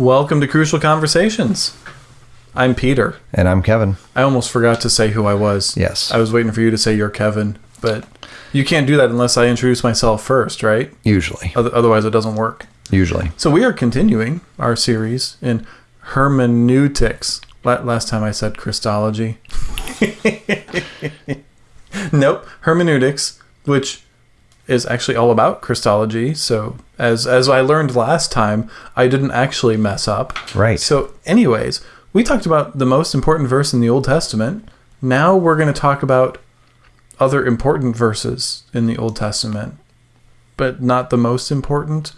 Welcome to Crucial Conversations. I'm Peter. And I'm Kevin. I almost forgot to say who I was. Yes. I was waiting for you to say you're Kevin, but you can't do that unless I introduce myself first, right? Usually. Oth- Otherwise, it doesn't work. Usually. So we are continuing our series in hermeneutics. La- Last time I said Christology. nope, hermeneutics, which is actually all about Christology. So as as I learned last time, I didn't actually mess up. Right. So, anyways, we talked about the most important verse in the Old Testament. Now we're going to talk about other important verses in the Old Testament, but not the most important.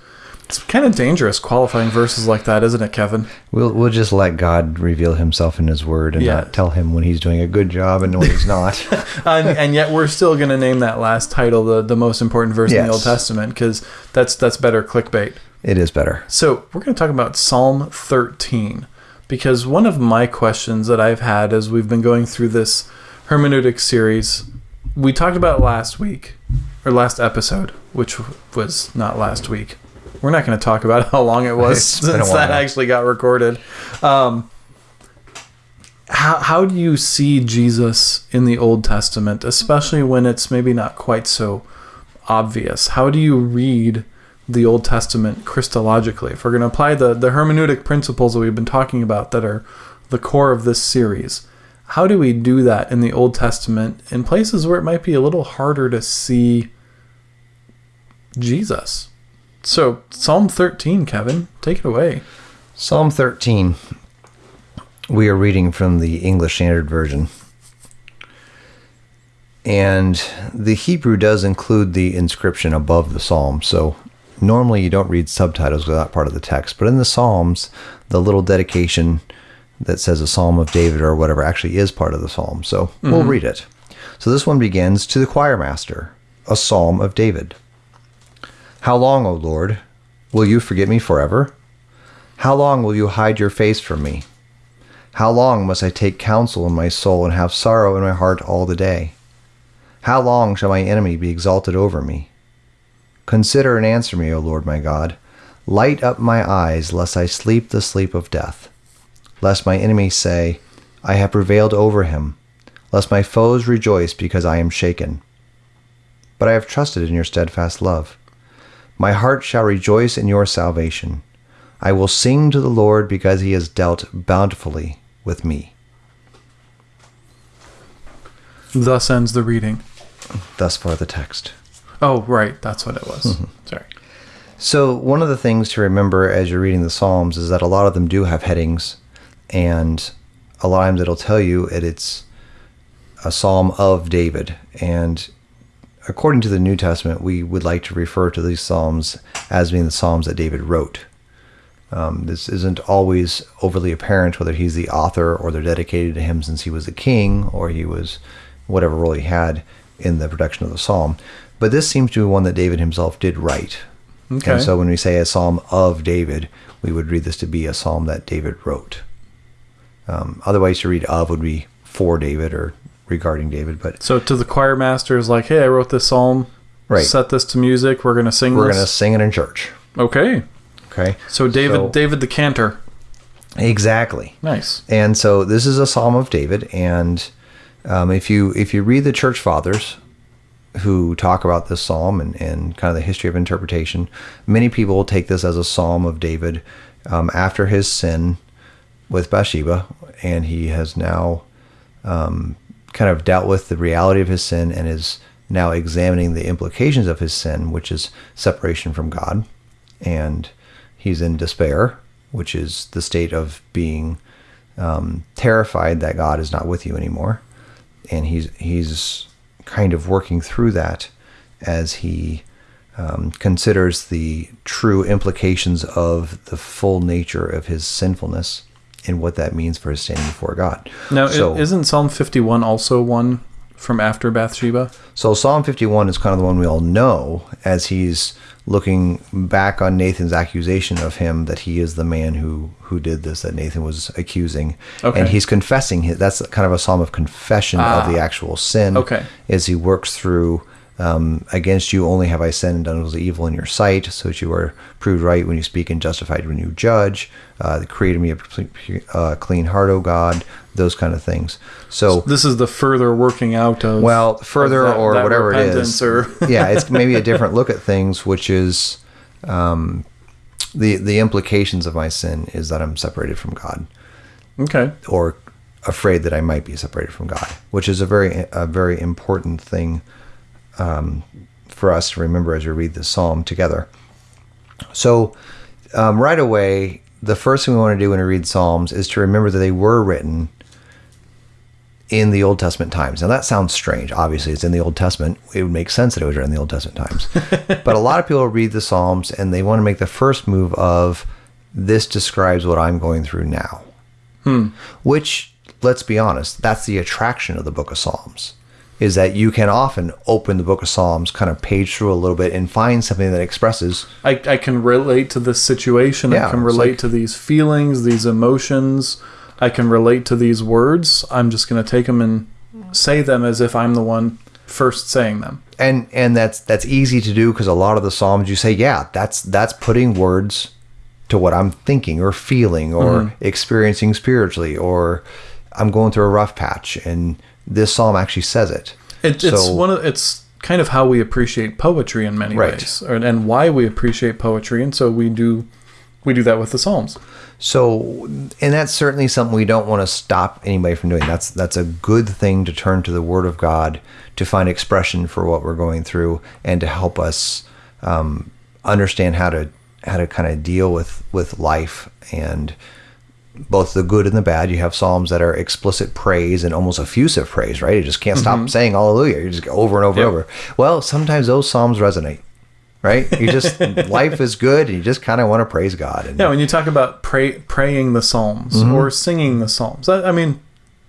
It's kind of dangerous qualifying verses like that, isn't it, Kevin? We'll we'll just let God reveal himself in his word and Yeah. not tell him when he's doing a good job and when he's not. and, and yet we're still going to name that last title the, the most important verse in the Old Testament because that's that's better clickbait. it is better. So we're going to talk about Psalm 13 because one of my questions that I've had as we've been going through this hermeneutic series, we talked about last week or last episode, which was not last week. We're not going to talk about how long it was It's been a since that actually got recorded. Um, how, how do you see Jesus in the Old Testament, especially when it's maybe not quite so obvious? How do you read the Old Testament Christologically? If we're going to apply the, the hermeneutic principles that we've been talking about that are the core of this series, how do we do that in the Old Testament in places where it might be a little harder to see Jesus? So, Psalm 13, Kevin, take it away. Psalm 13. We are reading from the English Standard Version. And the Hebrew does include the inscription above the psalm. So normally you don't read subtitles without part of the text. But in the Psalms, the little dedication that says a psalm of David or whatever actually is part of the psalm. So we'll mm-hmm. read it. So this one begins To the choir master, a psalm of David. How long, O Lord, will you forget me forever? How long will you hide your face from me? How long must I take counsel in my soul and have sorrow in my heart all the day? How long shall my enemy be exalted over me? Consider and answer me, O Lord my God. Light up my eyes, lest I sleep the sleep of death. Lest my enemies say, I have prevailed over him. Lest my foes rejoice because I am shaken. But I have trusted in your steadfast love. My heart shall rejoice in your salvation. I will sing to the Lord because he has dealt bountifully with me. Thus ends the reading. Thus far, the text. Oh, right. That's what it was. Mm-hmm. Sorry. So, one of the things to remember as you're reading the Psalms is that a lot of them do have headings, and a lot of times it'll tell you that it's a psalm of David. And according to the New Testament, we would like to refer to these psalms as being the psalms that David wrote. Um, this isn't always overly apparent whether he's the author or they're dedicated to him since he was a king or he was whatever role he had in the production of the psalm. But this seems to be one that David himself did write. Okay. And so when we say a psalm of David, we would read this to be a psalm that David wrote. Um, otherwise, to read of would be for David or regarding David. But So to the choir master is like, hey, I wrote this psalm. Right. Set this to music. We're gonna sing we're this. going to sing it in church. Okay. Okay. So David, So- David the cantor. Exactly. Nice. And so this is a psalm of David. And um, if you if you read the church fathers who talk about this psalm and, and kind of the history of interpretation, many people will take this as a psalm of David um, after his sin with Bathsheba, and he has now um, kind of dealt with the reality of his sin and is now examining the implications of his sin, which is separation from God, and he's in despair, which is the state of being um, terrified that God is not with you anymore, and he's he's kind of working through that as he um, considers the true implications of the full nature of his sinfulness and what that means for his standing before God. Now, so, isn't Psalm 51 also one from after Bathsheba? so Psalm 51 is kind of the one we all know as he's looking back on Nathan's accusation of him that he is the man who who did this that Nathan was accusing, Okay. and he's confessing. His, that's kind of a psalm of confession Ah. of the actual sin. Okay. as he works through Um, against you only have I sinned and done what is evil in your sight, so that you are proved right when you speak and justified when you judge. Uh, created me a uh, clean heart, O God. Those kind of things. So This is the further working out of well, further that- or that whatever it is. or- yeah, it's maybe a different look at things, which is um, the the implications of my sin is that I'm separated from God, okay. or afraid that I might be separated from God, which is a very a very important thing um, for us to remember as we read the psalm together. So, um, right away, the first thing we want to do when we read psalms is to remember that they were written in the Old Testament times. Now that sounds strange. Obviously, it's in the Old Testament. It would make sense that it was written in the Old Testament times. but a lot of people read the Psalms and they want to make the first move of this describes what I'm going through now. Which, let's be honest, that's the attraction of the Book of Psalms. Is that you can often open the book of Psalms, kind of page through a little bit, and find something that expresses I, I can relate to this situation. Yeah, I can relate like- to these feelings, these emotions. I can relate to these words. I'm just going to take them and say them as if I'm the one first saying them. and and that's that's easy to do because a lot of the psalms you say yeah that's that's putting words to what i'm thinking or feeling or mm-hmm. experiencing spiritually or i'm going through a rough patch and this psalm actually says it It, it's one of it's kind of how we appreciate poetry in many Right. ways, or, and why we appreciate poetry, and so we do we do that with the Psalms. So, and that's certainly something we don't want to stop anybody from doing. That's that's a good thing to turn to the Word of God to find expression for what we're going through and to help us um, understand how to how to kind of deal with with life and both the good and the bad. You have psalms that are explicit praise and almost effusive praise, right? You just can't stop mm-hmm. saying Hallelujah. You just go over and over Yep. and over. Well, sometimes those psalms resonate. Right, you just life is good, and you just kind of want to praise God. And Yeah, when you talk about pray, praying the Psalms mm-hmm. or singing the Psalms, I, I mean,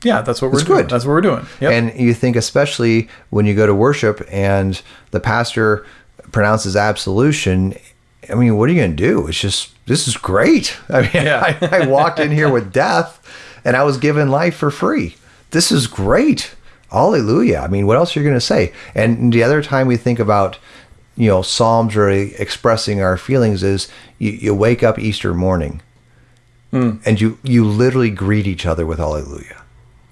yeah, that's what we're It's doing. good. That's what we're doing. Yep. And you think, especially when you go to worship and the pastor pronounces absolution, I mean, what are you going to do? It's just, this is great. I mean, Yeah. I, I walked in here with death and I was given life for free. This is great. Hallelujah. I mean, what else are you going to say? And the other time we think about, you know, Psalms really expressing our feelings is you, you wake up Easter morning hmm. and you, you literally greet each other with Hallelujah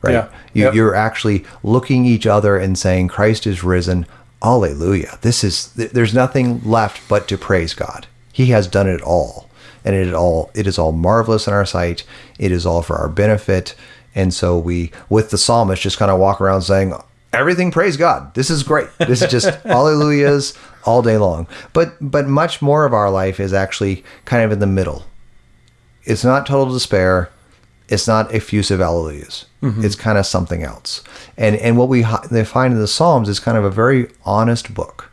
right? Yeah. You, Yep. You're actually looking each other and saying, Christ is risen. Alleluia. This is, there's nothing left but to praise God. He has done it all. And it all, it is all marvelous in our sight. It is all for our benefit. And so we, with the psalmist, just kind of walk around saying, everything praise God. This is great. This is just hallelujahs all day long. But, but much more of our life is actually kind of in the middle. It's not total despair it's not effusive alleluias. It's kind of something else. And and what we they find in the Psalms is kind of a very honest book.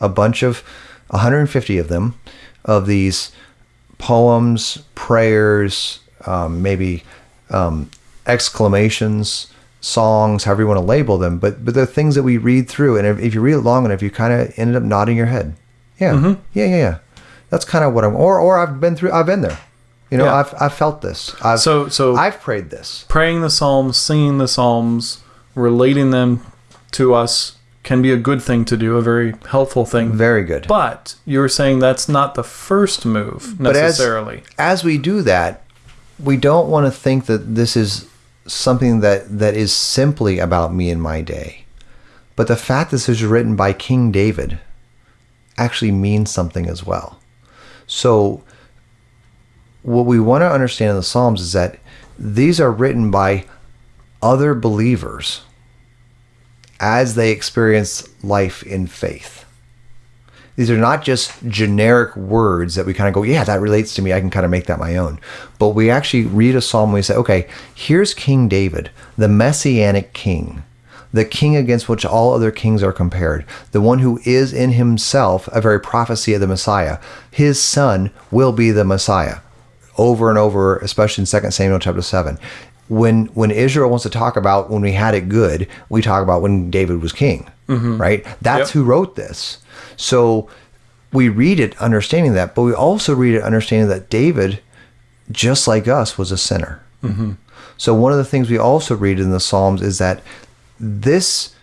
A bunch of 150 of them of these poems, prayers, um, maybe um, exclamations, songs, however you want to label them. But but they're things that we read through, and if, if you read it long enough, you kind of ended up nodding your head. Yeah, yeah, yeah, yeah. That's kind of what I'm. Or or I've been through. I've been there. You know, Yeah. I've I've felt this. I've, So- so- I've prayed this. praying the Psalms, singing the Psalms, relating them to us can be a good thing to do, a very helpful thing. Very good. But you were saying that's not the first move But as- necessarily. as we do that, we don't want to think that this is something that, that is simply about me and my day. But the fact that this is written by King David actually means something as well. So, what we want to understand in the Psalms is that these are written by other believers as they experience life in faith these are not just generic words that we kind of go, yeah, that relates to me. I can kind of make that my own. But we actually read a psalm and we say, okay, here's King David, the messianic king, the king against which all other kings are compared, the one who is in himself a very prophecy of the Messiah. His son will be the Messiah. Over and over, especially in 2 Samuel chapter 7. When when Israel wants to talk about when we had it good, we talk about when David was king, mm-hmm. right? That's Yep. who wrote this. So we read it understanding that, but we also read it understanding that David, just like us, was a sinner. Mm-hmm. So one of the things we also read in the Psalms is that this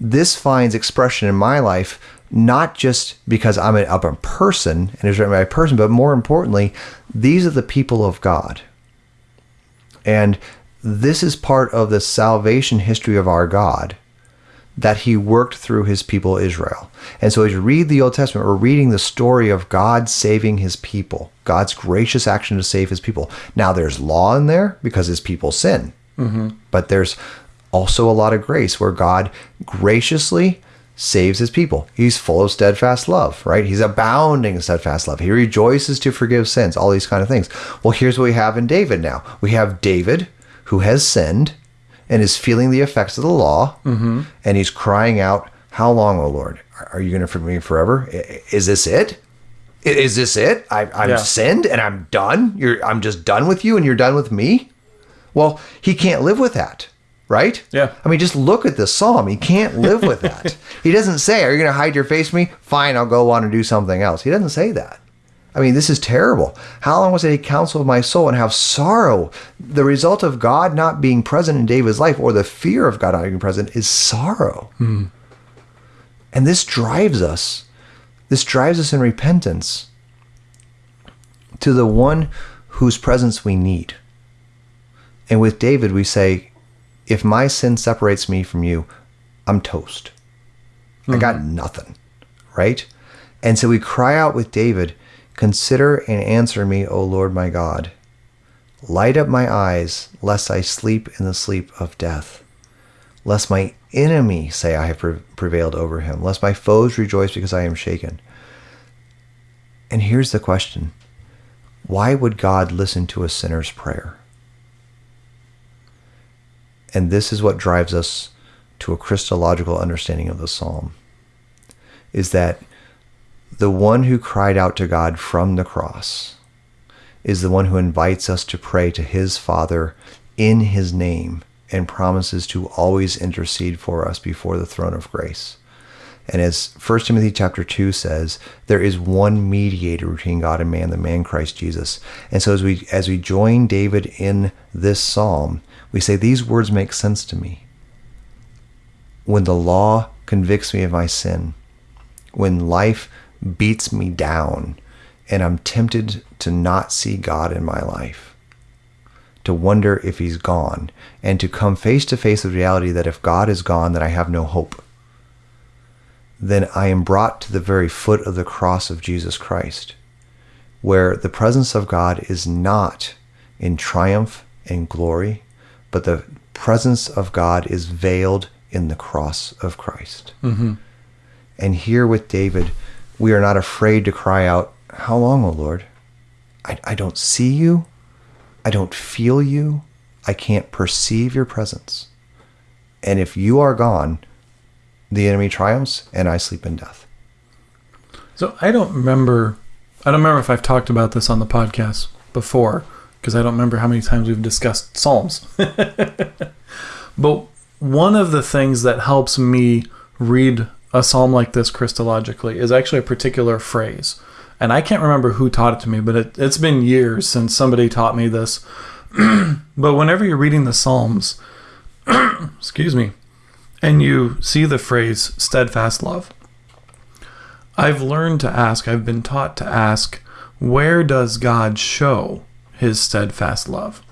this finds expression in my life not just because I'm a, I'm a person and it's written by a person, but more importantly, these are the people of God. And this is part of the salvation history of our God that he worked through his people Israel. And so as you read the Old Testament, we're reading the story of God saving his people, God's gracious action to save his people. Now there's law in there because his people sin. Mm-hmm. But there's also a lot of grace where God graciously saves his people. He's full of steadfast love, right? He's abounding in steadfast love. He rejoices to forgive sins, all these kind of things. Well, here's what we have in David now. We have David who has sinned and is feeling the effects of the law, mm-hmm. and he's crying out, How long, O Lord? Are you going to forgive me forever? Is this it? Is this it? I, I'm yeah. sinned and I'm done. You're, I'm just done with you, and you're done with me. Well, he can't live with that right? Yeah. I mean, just look at the psalm. He can't live with that. he doesn't say, Are you going to hide your face from me? Fine, I'll go on and do something else. He doesn't say that. I mean, this is terrible. How long was it he counseled my soul and have sorrow? The result of God not being present in David's life or the fear of God not being present is sorrow. Hmm. And this drives us. This drives us in repentance to the one whose presence we need. And with David, we say, if my sin separates me from you, I'm toast. Mm-hmm. I got mm-hmm. nothing, right? And so we cry out with David, Consider and answer me, O Lord my God. Light up my eyes, lest I sleep in the sleep of death. Lest my enemy say I have prevailed over him, lest my foes rejoice because I am shaken. And here's the question Why would God listen to a sinner's prayer? And this is what drives us to a Christological understanding of the psalm is that the one who cried out to God from the cross is the one who invites us to pray to his Father in his name and promises to always intercede for us before the throne of grace. And as 1 Timothy chapter 2 says, there is one mediator between God and man, the man Christ Jesus. And so as we as we join David in this psalm, we say, These words make sense to me. When the law convicts me of my sin, when life beats me down, and I'm tempted to not see God in my life, to wonder if He's gone, and to come face to face with reality that if God is gone, then I have no hope. Then I am brought to the very foot of the cross of Jesus Christ, where the presence of God is not in triumph and glory, but the presence of God is veiled in the cross of Christ. Mm-hmm. And here with David, we are not afraid to cry out, How long, O Lord? I, I don't see you. I don't feel you. I can't perceive your presence. And if you are gone, the enemy triumphs and I sleep in death. So I don't remember I don't remember if I've talked about this on the podcast before, because I don't remember how many times we've discussed Psalms. but one of the things that helps me read a psalm like this Christologically is actually a particular phrase. And I can't remember who taught it to me, but it, has been years since somebody taught me this. but whenever you're reading the Psalms, excuse me, and you see the phrase steadfast love, I've learned to ask, I've been taught to ask, where does God show his steadfast love?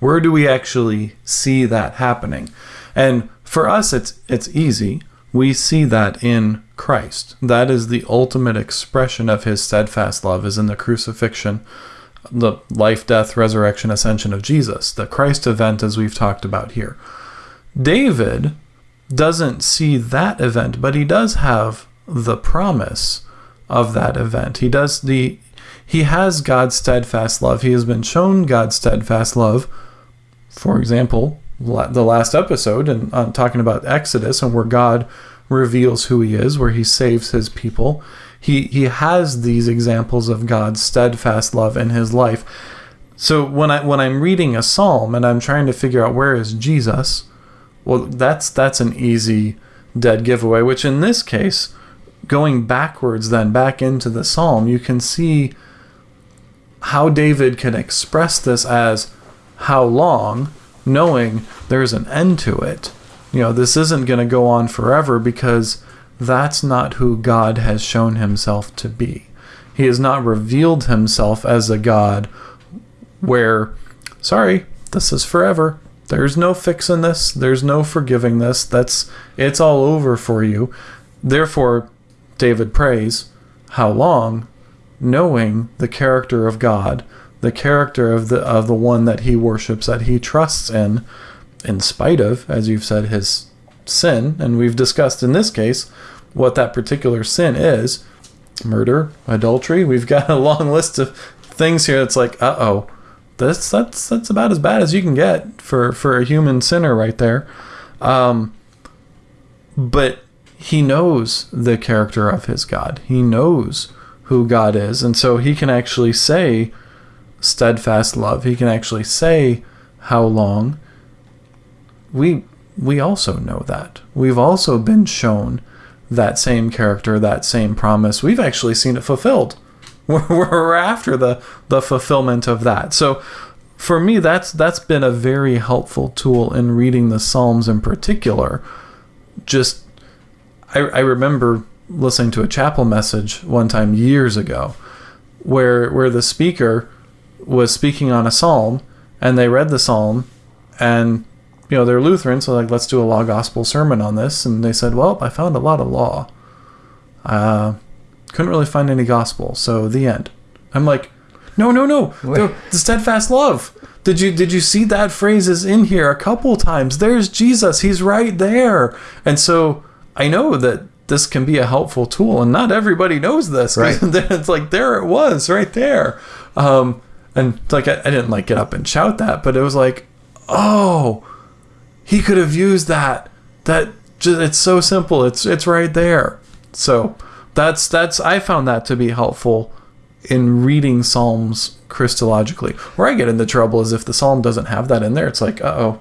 Where do we actually see that happening? And for us, it's it's easy. We see that in Christ. That is the ultimate expression of his steadfast love is in the crucifixion, the life, death, resurrection, ascension of Jesus, the Christ event as we've talked about here. David doesn't see that event, but he does have the promise of that event. He does the he has God's steadfast love. He has been shown God's steadfast love. For example, the last episode and on talking about Exodus and where God reveals who he is, where he saves his people. He he has these examples of God's steadfast love in his life. So when I when I'm reading a psalm and I'm trying to figure out where is Jesus, well that's that's an easy dead giveaway, which in this case, going backwards then back into the psalm, you can see how David can express this as how long, knowing there's an end to it, you know, this isn't going to go on forever because that's not who God has shown himself to be. He has not revealed himself as a God where, sorry, this is forever. There's no fixing this. There's no forgiving this. That's it's all over for you. Therefore, David prays, how long? Knowing the character of God, the character of the of the one that he worships, that he trusts in, in spite of, as you've said, his sin, and we've discussed in this case what that particular sin is murder, adultery. We've got a long list of things here that's like, uh oh, this that's that's about as bad as you can get for for a human sinner right there. Um, but he knows the character of his God. He knows who God is, and so he can actually say steadfast love. He can actually say how long. We we also know that. We've also been shown that same character, that same promise. We've actually seen it fulfilled. We're, we're after the the fulfillment of that. So for me, that's that's been a very helpful tool in reading the Psalms in particular. Just I, I remember listening to a chapel message one time years ago where where the speaker was speaking on a psalm and they read the psalm and you know they're Lutheran so like let's do a law gospel sermon on this and they said well I found a lot of law. Uh, couldn't really find any gospel so the end. I'm like no no no, no the steadfast love. Did you did you see that phrase is in here a couple times? There's Jesus. He's right there. And so I know that this can be a helpful tool and not everybody knows this Right. it's like there it was right there. Um, and like I, I didn't like get up and shout that but it was like oh he could have used that. That just, it's so simple. It's it's right there. So that's that's i found that to be helpful in reading psalms christologically where i get into trouble is if the psalm doesn't have that in there it's like uh-oh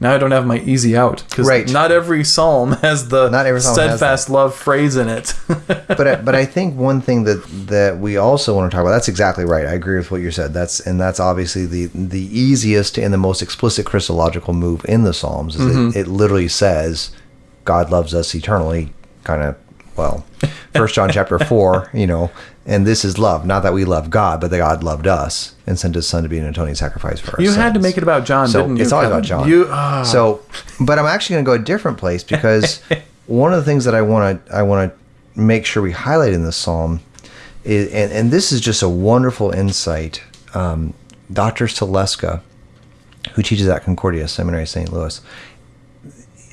now i don't have my easy out because Right. not every psalm has the Not every psalm steadfast love phrase in it but I, but I think one thing that that we also want to talk about that's exactly right. I agree with what you said. That's and that's obviously the the easiest and the most explicit Christological move in the Psalms. Is it, mm-hmm. it literally says God loves us eternally. Kind of well, First John chapter four. You know, and this is love. Not that we love God, but that God loved us and sent His Son to be an atoning sacrifice for us. you had to make it about john So didn't you it's always about John. you ah. So, but I'm actually going to go a different place because one of the things that I want to I want to make sure we highlight in this psalm is, and, and this is just a wonderful insight. Um, Dr. Saleska, who teaches at Concordia Seminary, St. Louis,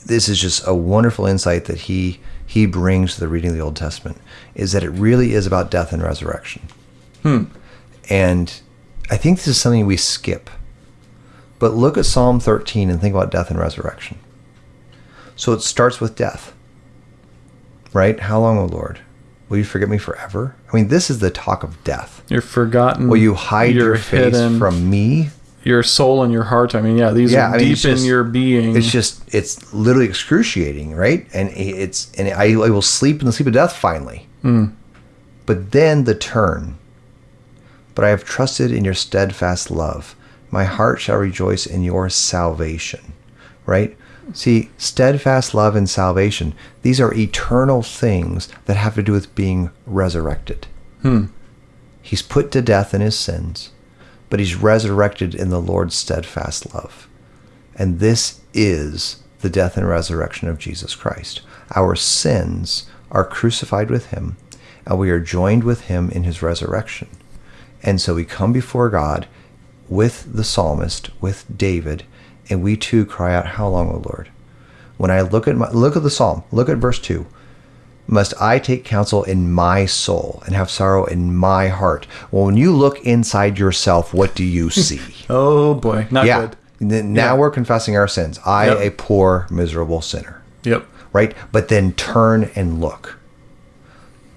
this is just a wonderful insight that he he brings to the reading of the Old Testament is that it really is about death and resurrection. Hmm. And I think this is something we skip. But look at Psalm 13 and think about death and resurrection. So it starts with death. Right? How long, O Lord? Will you forget me forever? I mean, this is the talk of death. you're forgotten Will you hide your face hidden. from me? Your soul and your heart. I mean, yeah, these Yeah, are I mean, deep it's in your being. It's just, it's literally excruciating, right? And it's, and I, I will sleep in the sleep of death finally. Hmm. But then the turn. But I have trusted in your steadfast love. My heart shall rejoice in your salvation. Right? See, steadfast love and salvation, these are eternal things that have to do with being resurrected. Hmm. He's put to death in his sins, but he's resurrected in the Lord's steadfast love. And this is the death and resurrection of Jesus Christ. Our sins are crucified with him, and we are joined with him in his resurrection. And so we come before God with the psalmist, with David, and we too cry out, How long, O Lord? When I look at my, look at the psalm, look at verse 2. Must I take counsel in my soul and have sorrow in my heart? Well, when you look inside yourself, what do you see? oh boy, not yeah. good. Now Yeah. we're confessing our sins. I, Yep. a poor, miserable sinner. Yep. Right? But then turn and look.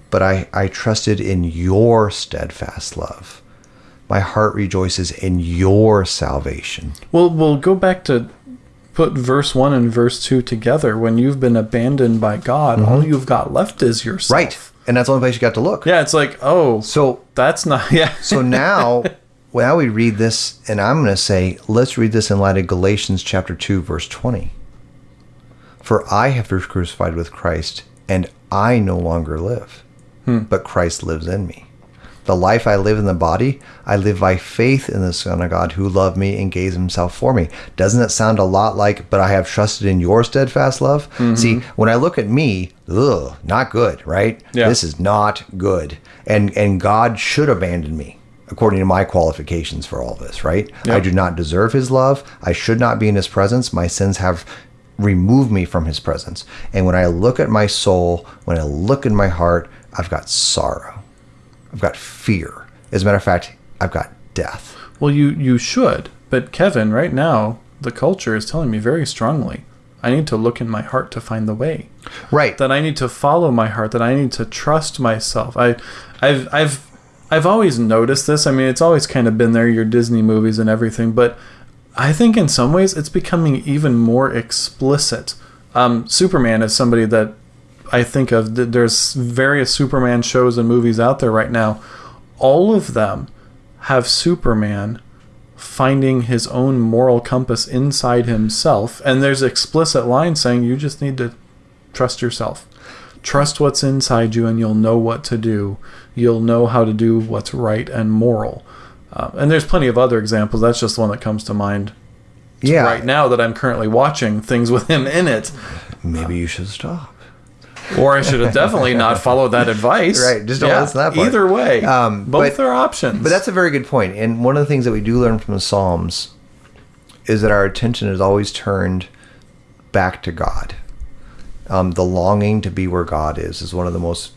But I, I trusted in your steadfast love. My heart rejoices in your salvation. Well, we'll go back to put verse one and verse two together. When you've been abandoned by God, all you've got left is yourself. Mm-hmm. Right. And that's the only place you got to look. Yeah, it's like, oh, So that's not. Yeah. so now now we read this and I'm going to say let's read this in light of Galatians chapter 2 verse 20. For I have been crucified with Christ, and I no longer live, but Christ lives in me. The life I live in the body, I live by faith in the Son of God who loved me and gave himself for me. Doesn't that sound a lot like, but I have trusted in your steadfast love? Mm-hmm. See, when I look at me, ugh, not good, right? Yeah. This is not good. And and God should abandon me according to my qualifications for all this, right? I do not deserve his love. I should not be in his presence. My sins have removed me from his presence. And when I look at my soul, when I look in my heart, I've got sorrow. I've got fear. As a matter of fact, I've got death. Well, you you should, but Kevin, right now the culture is telling me very strongly. I need to look in my heart to find the way. Right. That I need to follow my heart. That I need to trust myself. I, I've I've I've always noticed this. I mean, it's always kind of been there. Your Disney movies and everything, but I think in some ways it's becoming even more explicit. Um, Superman is somebody that I think of. There's various Superman shows and movies out there right now. All of them have Superman finding his own moral compass inside himself, and there's explicit lines saying you just need to trust yourself. Trust what's inside you, and you'll know what to do. You'll know how to do what's right and moral. Uh, and there's plenty of other examples. That's just the one that comes to mind yeah. right now that I'm currently watching things with him in it. Maybe you should stop. Or I should have definitely not followed that advice. Right, just don't listen to that part. Either way, Um, both but- are options. But that's a very good point. And one of the things that we do learn from the Psalms is that our attention is always turned back to God. Um, the longing to be where God is is one of the most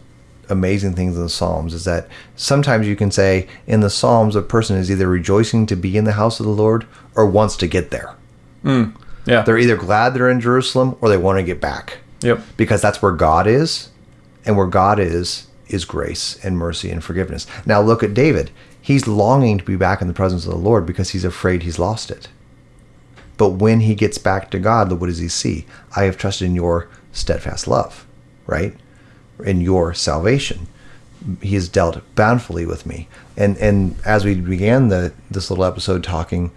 amazing things in the Psalms. Is that sometimes you can say in the Psalms a person is either rejoicing to be in the house of the Lord or wants to get there. yeah. They're either glad they're in Jerusalem or they want to get back Yep. because that's where God is, and where God is is grace and mercy and forgiveness. Now look at David. He's longing to be back in the presence of the Lord because he's afraid he's lost it. But when he gets back to God, what does he see? I have trusted in your steadfast love, right? In your salvation. He has dealt bountifully with me. And and as we began the this little episode talking,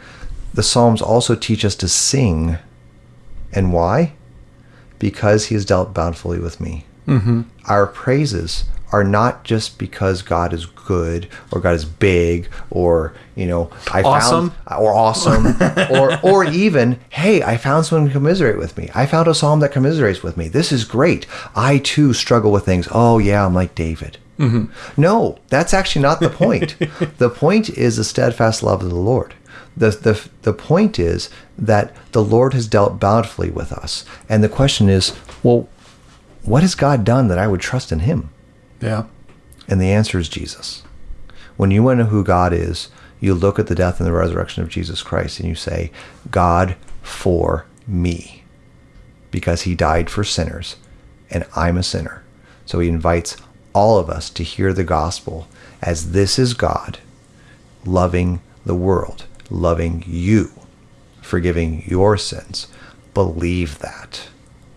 the Psalms also teach us to sing. And why? Because he has dealt bountifully with me. Mm-hmm. Our praises are not just because God is good or God is big or you know I Awesome. found or awesome or or even hey I found someone to commiserate with me. I found a psalm that commiserates with me. This is great. I too struggle with things. Oh yeah, I'm like David. No, that's actually not the point. the point is the steadfast love of the Lord. The, the, the point is that the Lord has dealt bountifully with us. And the question is, well, what has God done that I would trust in him? Yeah. And the answer is Jesus. When you want to know who God is, you look at the death and the resurrection of Jesus Christ and you say, God for me. Because he died for sinners and I'm a sinner. So he invites all of us to hear the gospel as this is God loving the world, loving you, forgiving your sins. Believe that.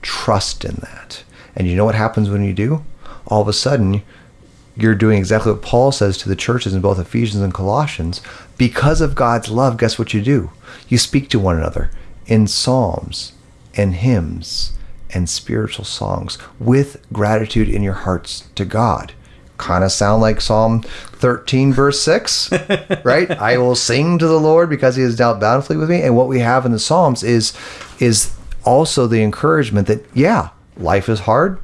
Trust in that. And you know what happens when you do? All of a sudden, you're doing exactly what Paul says to the churches in both Ephesians and Colossians. Because of God's love, guess what you do? You speak to one another in psalms and hymns and spiritual songs with gratitude in your hearts to God. Kind of sound like Psalm 13, verse 6, right? I will sing to the Lord because he has dealt bountifully with me. And what we have in the Psalms is, is also the encouragement that, yeah, life is hard,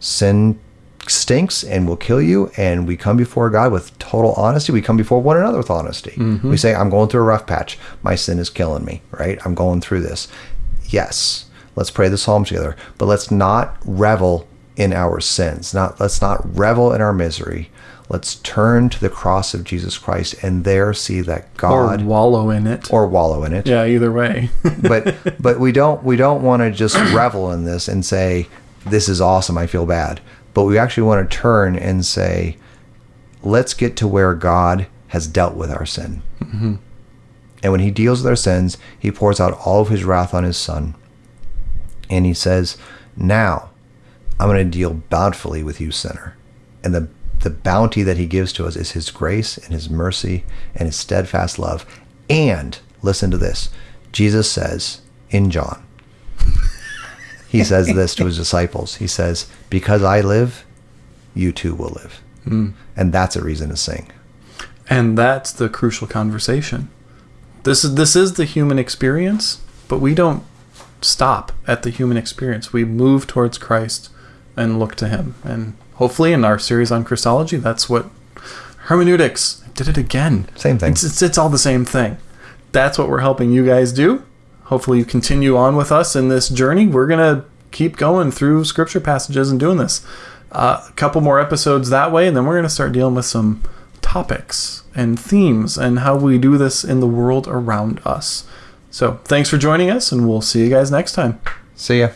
sin stinks and will kill you and we come before god with total honesty. We come before one another with honesty. Mm-hmm. We say i'm going through a rough patch. My sin is killing me right? I'm going through this. Yes. Let's pray the psalm together. But let's not revel in our sins. Not let's not revel in our misery. Let's turn to the cross of jesus christ and there see that god Or wallow in it. or wallow in it. Yeah, either way. but but we don't we don't want to just revel in this and say this is awesome i feel bad. But we actually want to turn and say let's get to where god has dealt with our sin. Mm-hmm. And when he deals with our sins he pours out all of his wrath on his son. And he says now i'm going to deal bountifully with you sinner and the the bounty that he gives to us is his grace and his mercy and his steadfast love and listen to this jesus says in john he says this to his disciples. He says, "Because I live, you too will live," hmm. and that's a reason to sing. And that's the crucial conversation. This is this is the human experience, but we don't stop at the human experience. We move towards Christ and look to him. And hopefully in our series on Christology, that's what hermeneutics I did it again. Same thing. It's, it's it's all the same thing. That's what we're helping you guys do. Hopefully you continue on with us in this journey. We're gonna keep going through scripture passages and doing this. Uh, a couple more episodes that way, and then we're gonna start dealing with some topics and themes and how we do this in the world around us. So thanks for joining us, and we'll see you guys next time. See ya.